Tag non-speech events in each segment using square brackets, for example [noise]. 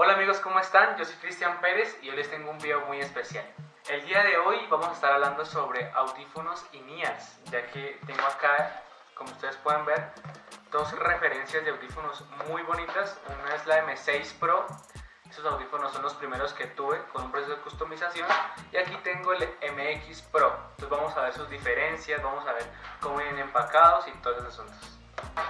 Hola amigos, ¿cómo están? Yo soy Cristian Pérez y hoy les tengo un video muy especial. El día de hoy vamos a estar hablando sobre audífonos y NIAS, ya que tengo acá, como ustedes pueden ver, dos referencias de audífonos muy bonitas. Una es la M6 Pro, esos audífonos son los primeros que tuve con un proceso de customización y aquí tengo el MX Pro. Entonces vamos a ver sus diferencias, vamos a ver cómo vienen empacados y todos esos asuntos.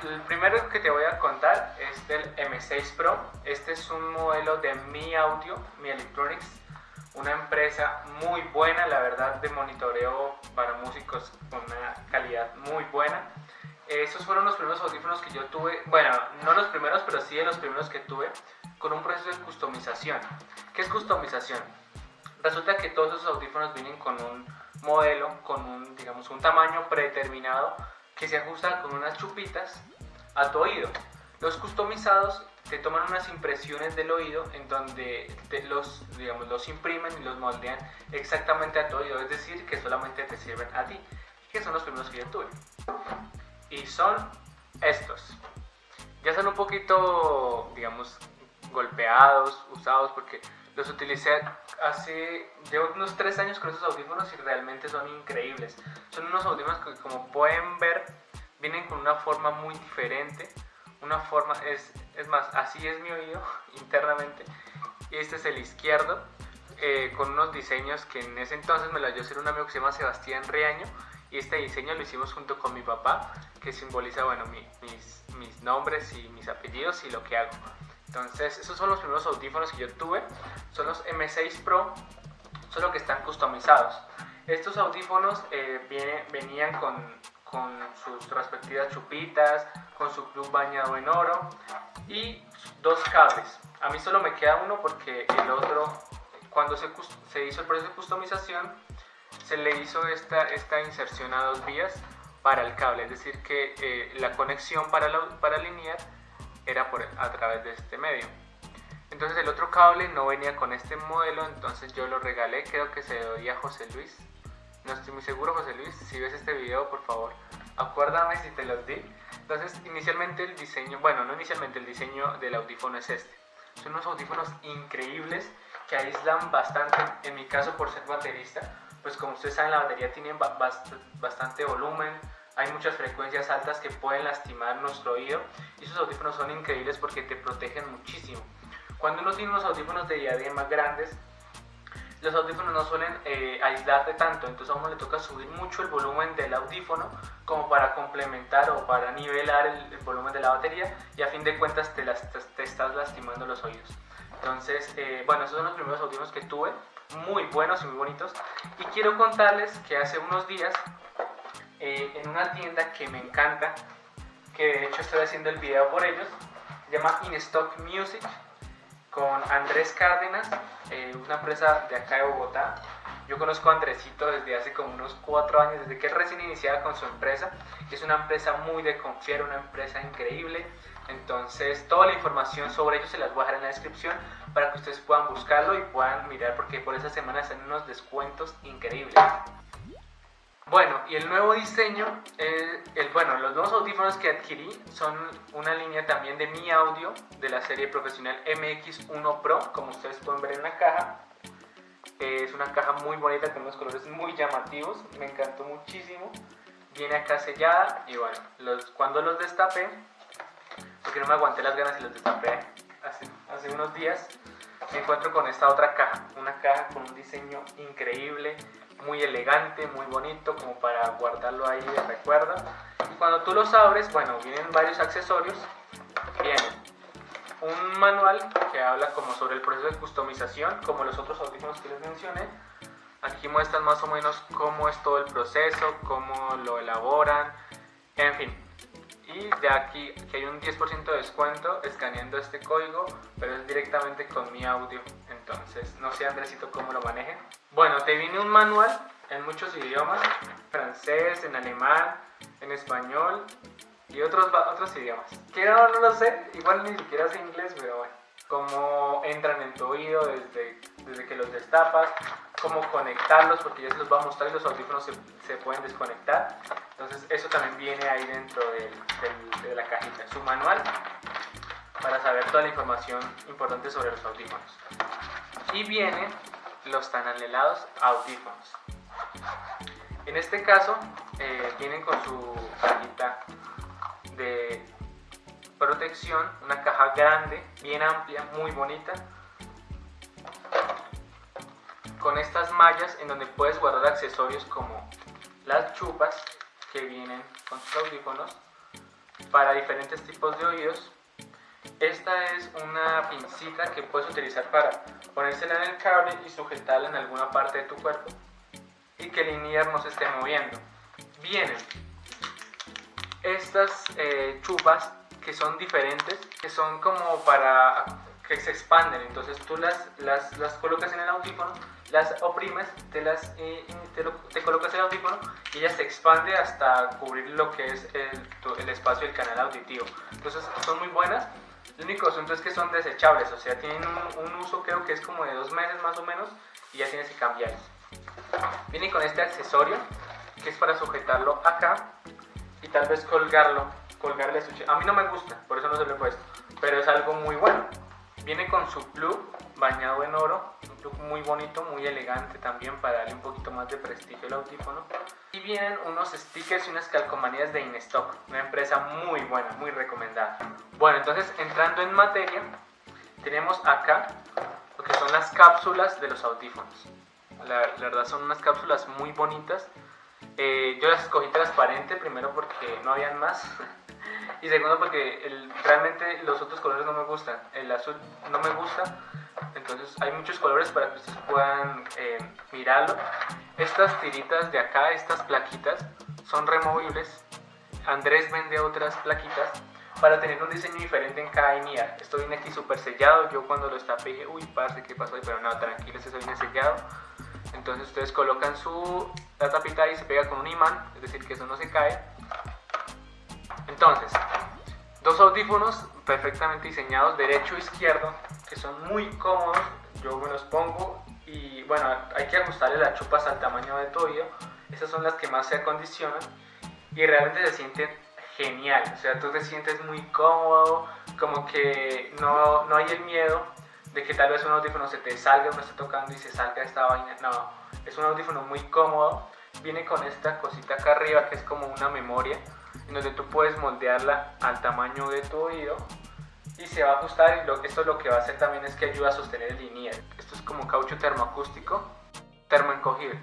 El primero que te voy a contar es del M6 Pro. Este es un modelo de Mi Audio, Mi Electronics, una empresa muy buena, la verdad, de monitoreo para músicos con una calidad muy buena. Esos fueron los primeros audífonos que yo tuve, bueno, no los primeros, pero sí de los primeros que tuve con un proceso de customización. ¿Qué es customización? Resulta que todos esos audífonos vienen con un modelo, con un, digamos, un tamaño predeterminado que se ajusta con unas chupitas a tu oído. Los customizados te toman unas impresiones del oído en donde te los, digamos, los imprimen y los moldean exactamente a tu oído, es decir, que solamente te sirven a ti, que son los primeros que yo tuve. Y son estos. Ya son un poquito, digamos, golpeados, usados, porque los utilicé hace, llevo unos 3 años con esos audífonos y realmente son increíbles. Son unos audífonos que como pueden ver, vienen con una forma muy diferente. Una forma, es, es más, así es mi oído [laughs] internamente. Y este es el izquierdo, eh, con unos diseños que en ese entonces me lo dio hacer un amigo que se llama Sebastián Riaño. Y este diseño lo hicimos junto con mi papá, que simboliza, bueno, mis, mis nombres y mis apellidos y lo que hago. Entonces, esos son los primeros audífonos que yo tuve. Son los M6 Pro, solo que están customizados. Estos audífonos eh, venían con, con, sus respectivas chupitas, con su club bañado en oro y dos cables. A mí solo me queda uno porque el otro, cuando se, se hizo el proceso de customización, se le hizo esta, esta inserción a dos vías para el cable, es decir que eh, la conexión para, la, para era por, a través de este medio. Entonces el otro cable no venía con este modelo, entonces yo lo regalé, creo que se lo di a José Luis. No estoy muy seguro, José Luis, si ves este video, por favor, acuérdame si te los di. Entonces, inicialmente el diseño, bueno, no inicialmente, el diseño del audífono es este. Son unos audífonos increíbles que aíslan bastante, en mi caso por ser baterista, pues como ustedes saben la batería tiene bastante volumen, hay muchas frecuencias altas que pueden lastimar nuestro oído y esos audífonos son increíbles porque te protegen muchísimo. Cuando uno tiene unos audífonos de diadema grandes, los audífonos no suelen eh, aislarte tanto, entonces a uno le toca subir mucho el volumen del audífono como para complementar o para nivelar el, volumen de la batería y a fin de cuentas te, te, estás lastimando los oídos. Entonces, eh, bueno, esos son los primeros audífonos que tuve, muy buenos y muy bonitos. Y quiero contarles que hace unos días eh, en una tienda que me encanta, que de hecho estoy haciendo el video por ellos, se llama In Stock Music, con Andrés Cárdenas, eh, una empresa de acá de Bogotá. Yo conozco a Andresito desde hace como unos cuatro años, desde que recién iniciada con su empresa. Es una empresa muy de confiar, una empresa increíble. Entonces, toda la información sobre ellos se las voy a dejar en la descripción para que ustedes puedan buscarlo y puedan mirar porque por esa semana están unos descuentos increíbles. Bueno, y el nuevo diseño, el, bueno, los nuevos audífonos que adquirí son una línea también de mi audio de la serie profesional MX1 Pro, como ustedes pueden ver en la caja. Es una caja muy bonita con unos colores muy llamativos, me encantó muchísimo. Viene acá sellada y bueno, cuando los destapé, porque no me aguanté las ganas y los destapé hace unos días, me encuentro con esta otra caja, una caja con un diseño increíble, muy elegante, muy bonito, como para guardarlo ahí de recuerdo. Y cuando tú los abres, bueno, vienen varios accesorios. Viene un manual que habla como sobre el proceso de customización, como los otros audífonos que les mencioné. Aquí muestran más o menos cómo es todo el proceso, cómo lo elaboran, en fin. Y de aquí que hay un 10% de descuento escaneando este código, pero es directamente con mi audio. Entonces, no sé Andresito cómo lo manejen. Bueno, te viene un manual en muchos idiomas, francés, en alemán, en español y otros, otros idiomas. Que no, lo sé, igual ni siquiera sé inglés, pero bueno. Cómo entran en tu oído desde, desde que los destapas, cómo conectarlos, porque ya se los va a mostrar y los audífonos se, se pueden desconectar. Entonces eso también viene ahí dentro de, de la cajita. Su manual para saber toda la información importante sobre los audífonos. Y vienen los tan anhelados audífonos. En este caso, eh, vienen con su cajita de protección, una caja grande, bien amplia, muy bonita, con estas mallas en donde puedes guardar accesorios como las chupas que vienen con sus audífonos para diferentes tipos de oídos. Esta es una pincita que puedes utilizar para ponérsela en el cable y sujetarla en alguna parte de tu cuerpo y que el in no se esté moviendo. Vienen estas eh, chupas que son diferentes, que son como para que se expanden, entonces tú las, las, las colocas en el audífono, las oprimes, te, las, eh, te, te, colocas el audífono y ella se expande hasta cubrir lo que es el, el espacio del canal auditivo. Entonces son muy buenas, el único asunto es que son desechables, o sea, tienen un, uso creo que es como de dos meses más o menos y ya tienes que cambiarlos. Viene con este accesorio que es para sujetarlo acá y tal vez colgarlo, colgarle su... A mí no me gusta, por eso no se lo he puesto, pero es algo muy bueno. Viene con su plug bañado en oro, plug muy bonito, muy elegante también para darle un poquito más de prestigio al audífono. Y vienen unos stickers y unas calcomanías de InStock, una empresa muy buena, muy recomendada. Bueno, entonces entrando en materia, tenemos acá lo que son las cápsulas de los audífonos. La, verdad son unas cápsulas muy bonitas. Eh, yo las escogí transparente, primero porque no habían más. [laughs] y segundo porque realmente los otros colores no me gustan. El azul no me gusta. Entonces hay muchos colores para que ustedes puedan eh, mirarlo. Estas tiritas de acá, estas plaquitas, son removibles. Andrés vende otras plaquitas para tener un diseño diferente en cada INIA. Esto viene aquí súper sellado. Yo cuando lo estapé dije, uy, parce, ¿qué pasó? Pero no, tranquilos, eso viene sellado. Entonces ustedes colocan su la tapita y se pega con un imán, es decir, que eso no se cae. Entonces, dos audífonos perfectamente diseñados, derecho e izquierdo, que son muy cómodos. Yo me los pongo y bueno, hay que ajustarle las chupas al tamaño de tu oído. Esas son las que más se acondicionan y realmente se sienten genial. O sea, tú te sientes muy cómodo, como que no, no hay el miedo de que tal vez un audífono se te salga, uno está tocando y se salga esta vaina. No, es un audífono muy cómodo. Viene con esta cosita acá arriba que es como una memoria, en donde tú puedes moldearla al tamaño de tu oído y se va a ajustar. Y lo, esto lo que va a hacer también es que ayuda a sostener el linier. Esto es como caucho termoacústico, termoencogible.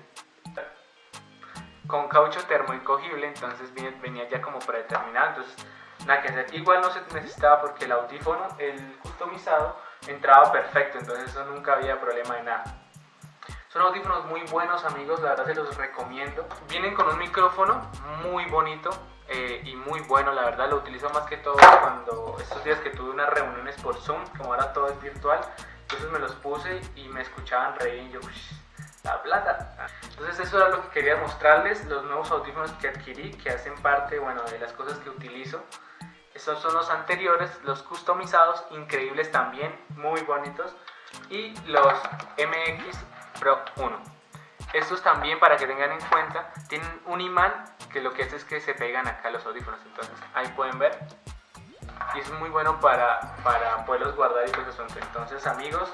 Con caucho termoencogible, entonces venía ya como predeterminado. Entonces, nada que hacer. Igual no se necesitaba porque el audífono, el customizado, entraba perfecto, entonces eso nunca había problema de nada. Son audífonos muy buenos amigos, la verdad se los recomiendo. Vienen con un micrófono muy bonito eh, y muy bueno, la verdad lo utilizo más que todo cuando estos días que tuve unas reuniones por Zoom, como ahora todo es virtual, entonces me los puse y me escuchaban reír y yo, la plata. Entonces eso era lo que quería mostrarles, los nuevos audífonos que adquirí, que hacen parte, bueno, de las cosas que utilizo. Estos son los anteriores, los customizados, increíbles también, muy bonitos. Y los MX Pro 1. Estos también, para que tengan en cuenta, tienen un imán que lo que hace es que se pegan acá los audífonos. Entonces, ahí pueden ver. Y es muy bueno para, para poderlos guardar y pues eso. Entonces, amigos,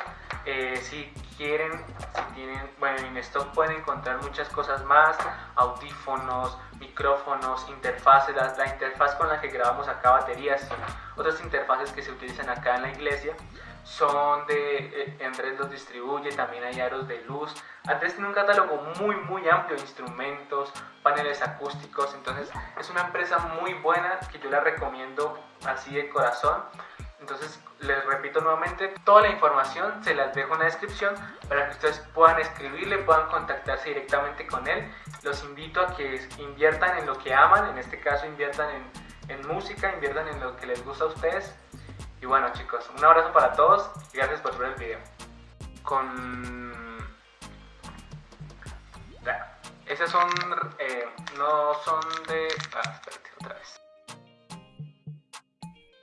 eh, si quieren, si tienen, bueno, en stock pueden encontrar muchas cosas más, audífonos, micrófonos, interfaces, la, la, interfaz con la que grabamos acá baterías otras interfaces que se utilizan acá en la iglesia son de eh, Andrés los distribuye, también hay aros de luz. Andrés tiene un catálogo muy muy amplio de instrumentos, paneles acústicos, entonces es una empresa muy buena que yo la recomiendo así de corazón. Entonces les repito nuevamente, toda la información se las dejo en la descripción para que ustedes puedan escribirle, puedan contactarse directamente con él. Los invito a que inviertan en lo que aman, en este caso inviertan en, en música, inviertan en lo que les gusta a ustedes. Y bueno chicos, un abrazo para todos y gracias por ver el video. Con... Esas son... Eh, no son de... Ah,